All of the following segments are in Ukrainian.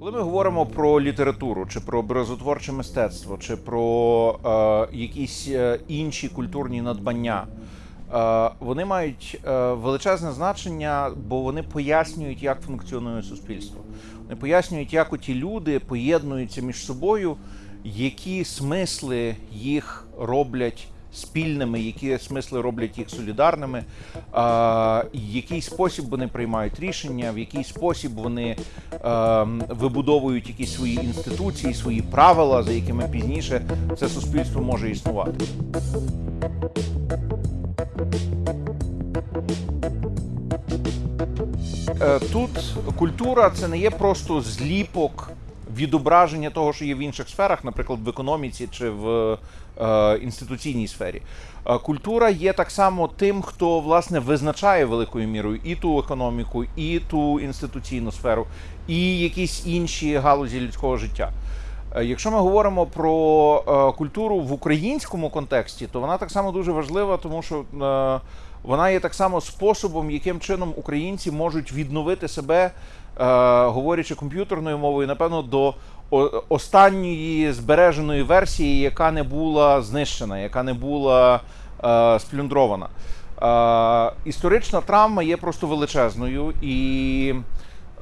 Коли ми говоримо про літературу, чи про образотворче мистецтво, чи про е, якісь е, інші культурні надбання, е, вони мають е, величезне значення, бо вони пояснюють, як функціонує суспільство. Вони пояснюють, як оті люди поєднуються між собою, які смисли їх роблять спільними, які смисли роблять їх солідарними, а, який спосіб вони приймають рішення, в який спосіб вони вибудовують якісь свої інституції, свої правила, за якими пізніше це суспільство може існувати. Е, Тут культура це не є просто зліпок відображення того, що є в інших сферах, наприклад, в економіці чи в е, інституційній сфері. Е, Культура є так само тим, хто власне визначає великою мірою і ту економіку, і ту інституційну сферу, і якісь інші галузі людського життя. Е, Якщо ми говоримо про е, культуру в українському контексті, то вона так само дуже важлива, тому що вона є так само способом, яким чином українці можуть відновити себе, говорячи комп'ютерною мовою, напевно, до останньої збереженої версії, яка не була знищена, яка не була е, сплюндрована. Е, історична травма є просто величезною і.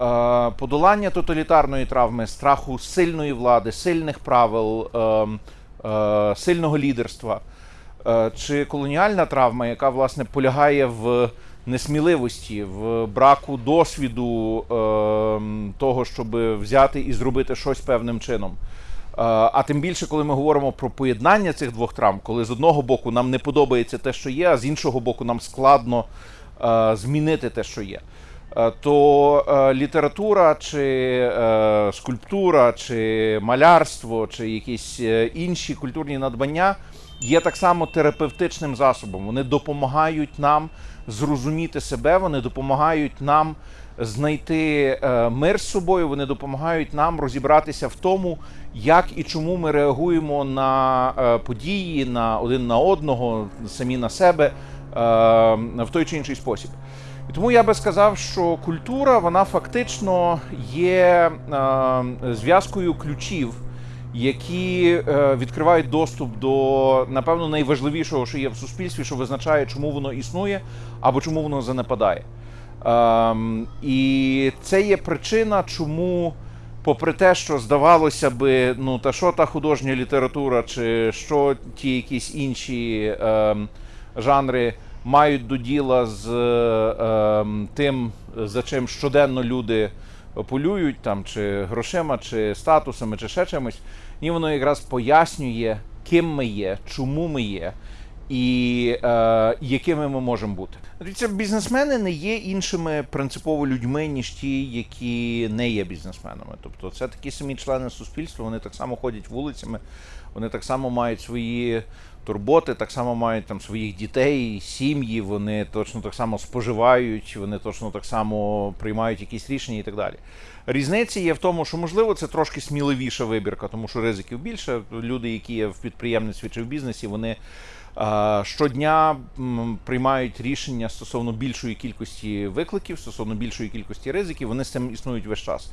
Е, подолання тоталітарної травми, страху сильної влади, сильних правил, е, е, сильного лідерства, е, чи колоніальна травма, яка власне полягає в несміливості, в браку досвіду е, того, щоб взяти і зробити щось певним чином. Е, А тим більше, коли ми говоримо про поєднання цих двох травм, коли з одного боку нам не подобається те, що є, а з іншого боку, нам складно е, змінити те, що є. Е, То е, література, чи е, скульптура, чи малярство, чи якісь е, інші культурні надбання є так само терапевтичним засобом. Вони допомагають нам зрозуміти себе, вони допомагають нам знайти е, мир з собою, вони допомагають нам розібратися в тому, як і чому ми реагуємо на е, події, на один на одного, самі на себе е, в той чи інший спосіб. І тому я би сказав, що культура вона фактично є зв'язкою ключів, які е, відкривають доступ до напевно найважливішого, що є в суспільстві, що визначає, чому воно існує або чому воно занепадає. Ем, і це є причина, чому, попри те, що здавалося би, ну та що та художня література, чи що ті якісь інші ем, жанри мають до діла з ем, тим, за чим щоденно люди полюють, там, чи грошима, чи статусами, чи ще чимось, і воно якраз пояснює, ким ми є, чому ми є. І е, якими ми можемо бути. Дивіться, бізнесмени не є іншими принципово людьми, ніж ті, які не є бізнесменами. Тобто, це такі самі члени суспільства, вони так само ходять вулицями, вони так само мають свої турботи, так само мають там своїх дітей, сім'ї, вони точно так само споживають, вони точно так само приймають якісь рішення і так далі. Різниця є в тому, що можливо це трошки сміливіша вибірка, тому що ризиків більше. Люди, які є в підприємництві чи в бізнесі, вони. Щодня приймають рішення стосовно більшої кількості викликів, стосовно більшої кількості ризиків, вони з цим існують весь час.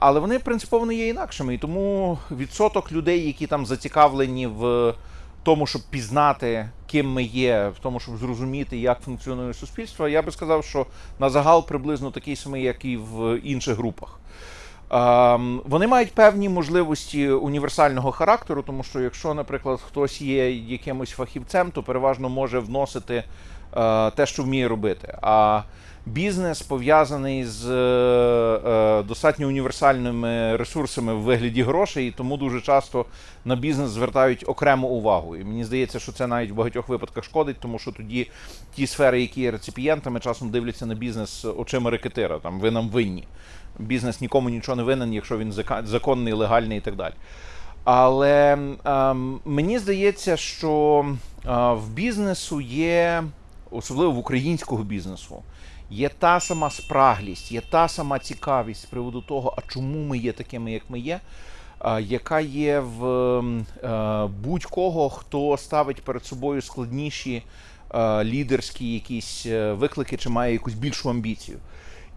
Але вони принципово не є інакшими. І тому відсоток людей, які там зацікавлені в тому, щоб пізнати, ким ми є, в тому, щоб зрозуміти, як функціонує суспільство, я би сказав, що на загал приблизно такий самий, як і в інших групах. Ем, Вони мають певні можливості універсального характеру, тому що якщо, наприклад, хтось є якимось фахівцем, то переважно може вносити е, те, що вміє робити. А бізнес пов'язаний з е, достатньо універсальними ресурсами в вигляді грошей, і тому дуже часто на бізнес звертають окрему увагу. І мені здається, що це навіть в багатьох випадках шкодить, тому що тоді ті сфери, які є реципієнтами, часом дивляться на бізнес очима рекетира. Там ви нам винні. Бізнес нікому нічого не винен, якщо він законний, легальний і так далі. Але ем, мені здається, що е, в бізнесу є, особливо в українського бізнесу, є та сама спраглість, є та сама цікавість з приводу того, а чому ми є такими, як ми є, е, яка є в ем, е, будь-кого, хто ставить перед собою складніші е, лідерські якісь е, виклики чи має якусь більшу амбіцію.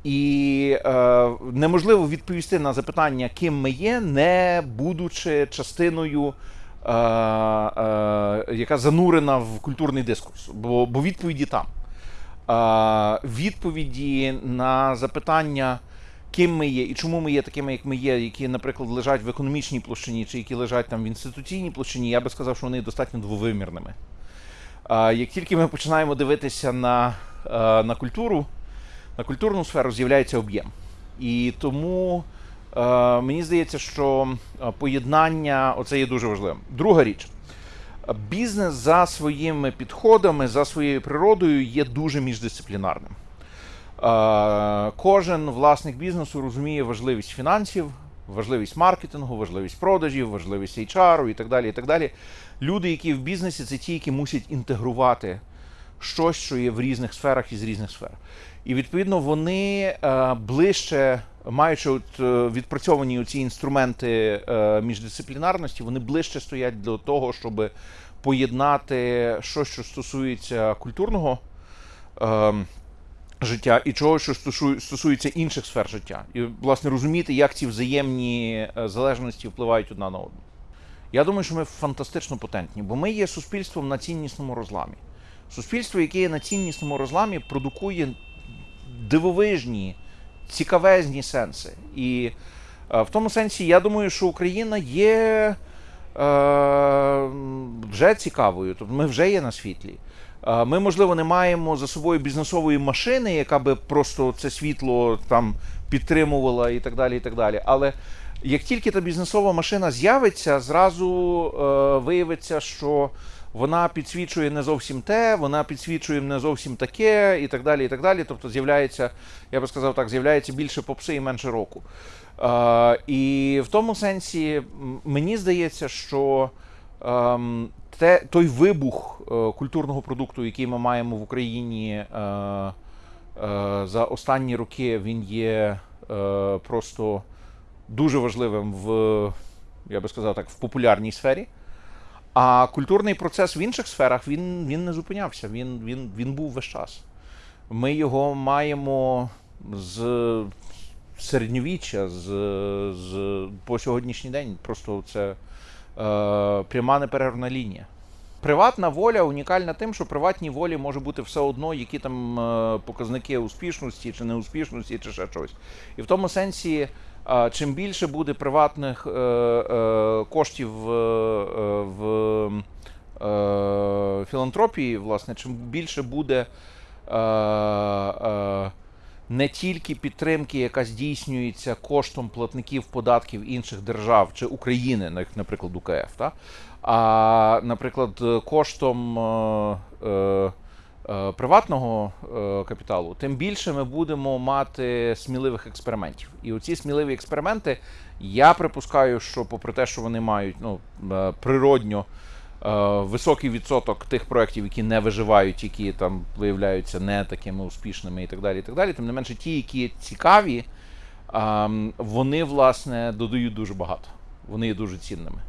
І е, неможливо відповісти на запитання, ким ми є, не будучи частиною, е, е, яка занурена в культурний дискурс, бо, бо відповіді там. Е, відповіді на запитання, ким ми є і чому ми є такими, як ми є, які, наприклад, лежать в економічній площині, чи які лежать там в інституційній площині, я би сказав, що вони достатньо двовимірними. Е, як тільки ми починаємо дивитися на, е, на культуру, на культурну сферу з'являється об'єм. І тому е, мені здається, що е, поєднання оце є дуже важливим. Друга річ. Бізнес за своїми підходами, за своєю природою є дуже міждисциплінарним. Е, Кожен власник бізнесу розуміє важливість фінансів, важливість маркетингу, важливість продажів, важливість HR і так далі. і так далі. Люди, які в бізнесі, це ті, які мусять інтегрувати щось, що є в різних сферах із різних сфер. І відповідно вони е, ближче, маючи от, е, відпрацьовані ці інструменти е, міждисциплінарності, вони ближче стоять до того, щоб поєднати щось, що стосується культурного е, життя, і чого, що стосує- стосується інших сфер життя. І, власне, розуміти, як ці взаємні залежності впливають одна на одну. Я думаю, що ми фантастично потентні, бо ми є суспільством на ціннісному розламі. Суспільство, яке на ціннісному розламі, продукує дивовижні, цікавезні сенси. І е, в тому сенсі, я думаю, що Україна є е, вже цікавою, тобто ми вже є на світлі. Е, Ми, можливо, не маємо за собою бізнесової машини, яка би просто це світло там підтримувала і так далі. і так далі. Але як тільки та бізнесова машина з'явиться, зразу е, виявиться, що вона підсвічує не зовсім те, вона підсвічує не зовсім таке, і так далі. і так далі. Тобто з'являється, я би сказав так, з'являється більше попси і менше року. Е, і в тому сенсі мені здається, що ем, те, той вибух е, культурного продукту, який ми маємо в Україні е, е, за останні роки, він є е, просто дуже важливим в, я би сказав так, в популярній сфері. А культурний процес в інших сферах він, він не зупинявся, він, він, він був весь час. Ми його маємо з середньовіччя, з, з, по сьогоднішній день. Просто це е, пряма неперервна лінія. Приватна воля унікальна тим, що приватній волі може бути все одно, які там е, показники успішності чи неуспішності, чи ще щось. І в тому сенсі, е, чим більше буде приватних е, коштів в філантропії, власне, чим більше буде не тільки підтримки, яка здійснюється коштом платників податків інших держав чи України, наприклад, УКФ, та? а, наприклад, коштом е, е, е, приватного е, капіталу, тим більше ми будемо мати сміливих експериментів. І оці сміливі експерименти, я припускаю, що попри те, що вони мають ну, е, природньо високий відсоток тих проєктів, які не виживають, які там виявляються не такими успішними і так далі. і так далі. Тим не менше, ті, які цікаві, ем, вони, власне, додають дуже багато. Вони є дуже цінними.